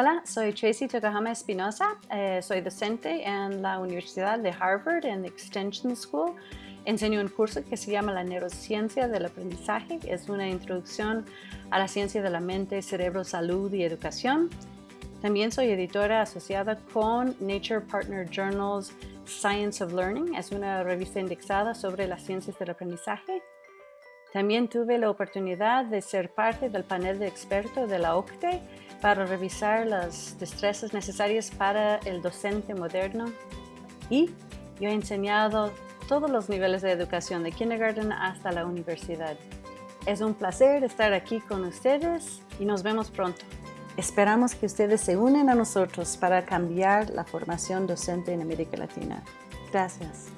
Hola, soy Tracy Tokahama Espinosa. Eh, soy docente en la Universidad de Harvard en Extension School. Enseño un curso que se llama la neurociencia del aprendizaje. Es una introducción a la ciencia de la mente, cerebro, salud y educación. También soy editora asociada con Nature Partner Journals Science of Learning. Es una revista indexada sobre las ciencias del aprendizaje. También tuve la oportunidad de ser parte del panel de expertos de la OCTE para revisar las destrezas necesarias para el docente moderno. Y yo he enseñado todos los niveles de educación, de kindergarten hasta la universidad. Es un placer estar aquí con ustedes y nos vemos pronto. Esperamos que ustedes se unen a nosotros para cambiar la formación docente en América Latina. Gracias.